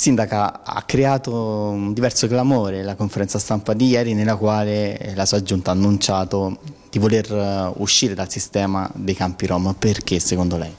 Sindaca, ha creato un diverso clamore la conferenza stampa di ieri nella quale la sua giunta ha annunciato di voler eh, uscire dal sistema dei campi Rom. Perché secondo lei?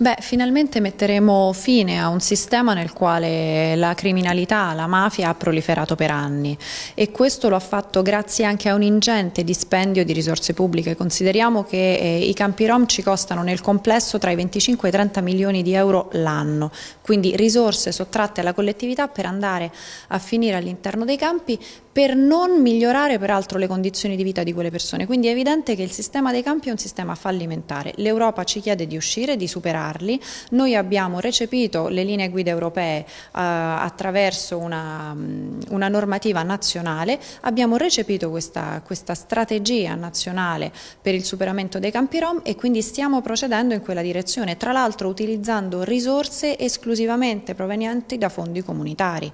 Beh, finalmente metteremo fine a un sistema nel quale la criminalità, la mafia ha proliferato per anni e questo lo ha fatto grazie anche a un ingente dispendio di risorse pubbliche. Consideriamo che eh, i campi rom ci costano nel complesso tra i 25 e i 30 milioni di euro l'anno, quindi risorse sottratte alla collettività per andare a finire all'interno dei campi per non migliorare peraltro le condizioni di vita di quelle persone. Quindi è evidente che il sistema dei campi è un sistema fallimentare. L'Europa ci chiede di uscire, di superarli. Noi abbiamo recepito le linee guida europee eh, attraverso una, mm, una, normativa nazionale, abbiamo recepito questa, questa strategia nazionale per il superamento dei campi rom e quindi stiamo procedendo in quella direzione, tra l'altro utilizzando risorse esclusivamente provenienti da fondi comunitari.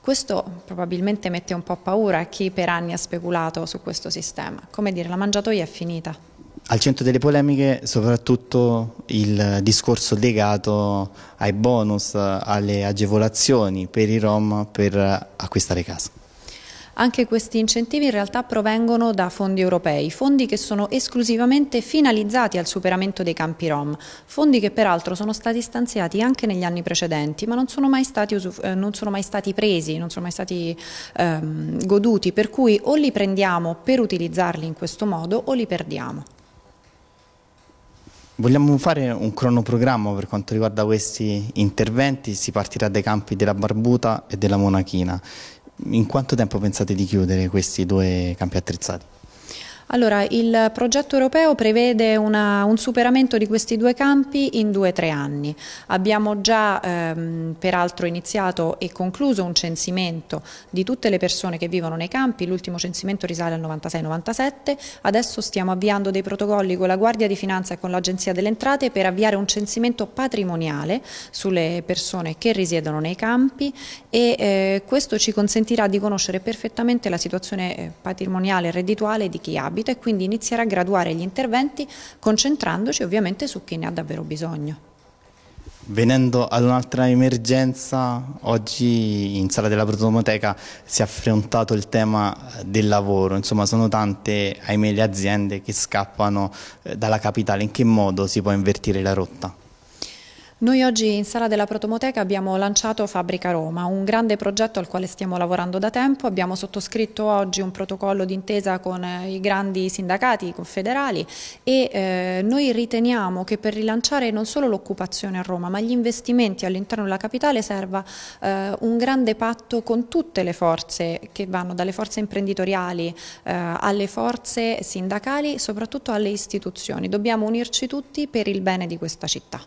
Questo probabilmente mette un po' paura a chi per anni ha speculato su questo sistema. Come dire, la mangiatoia è finita. Al centro delle polemiche soprattutto il discorso legato ai bonus, alle agevolazioni per i Rom per acquistare casa. Anche questi incentivi in realtà provengono da fondi europei, fondi che sono esclusivamente finalizzati al superamento dei campi Rom, fondi che peraltro sono stati stanziati anche negli anni precedenti, ma non sono mai stati, eh, non sono mai stati presi, non sono mai stati ehm, goduti, per cui o li prendiamo per utilizzarli in questo modo o li perdiamo. Vogliamo fare un cronoprogramma per quanto riguarda questi interventi, si partirà dai campi della Barbuta e della Monachina. In quanto tempo pensate di chiudere questi due campi attrezzati? Allora, il progetto europeo prevede una, un superamento di questi due campi in due o tre anni. Abbiamo già ehm, peraltro iniziato e concluso un censimento di tutte le persone che vivono nei campi, l'ultimo censimento risale al 96-97, adesso stiamo avviando dei protocolli con la Guardia di Finanza e con l'Agenzia delle Entrate per avviare un censimento patrimoniale sulle persone che risiedono nei campi e eh, questo ci consentirà di conoscere perfettamente la situazione eh, patrimoniale e reddituale di chi abita e quindi iniziare a graduare gli interventi concentrandoci ovviamente su chi ne ha davvero bisogno. Venendo ad un'altra emergenza, oggi in sala della protomoteca si è affrontato il tema del lavoro, insomma sono tante, ahimè, le aziende che scappano eh, dalla capitale, in che modo si può invertire la rotta? Noi oggi in Sala della Protomoteca abbiamo lanciato Fabbrica Roma, un grande progetto al quale stiamo lavorando da tempo. Abbiamo sottoscritto oggi un protocollo d'intesa con eh, i grandi sindacati confederali e eh, noi riteniamo che per rilanciare non solo l'occupazione a Roma ma gli investimenti all'interno della capitale serva eh, un grande patto con tutte le forze che vanno dalle forze imprenditoriali eh, alle forze sindacali, soprattutto alle istituzioni. Dobbiamo unirci tutti per il bene di questa città.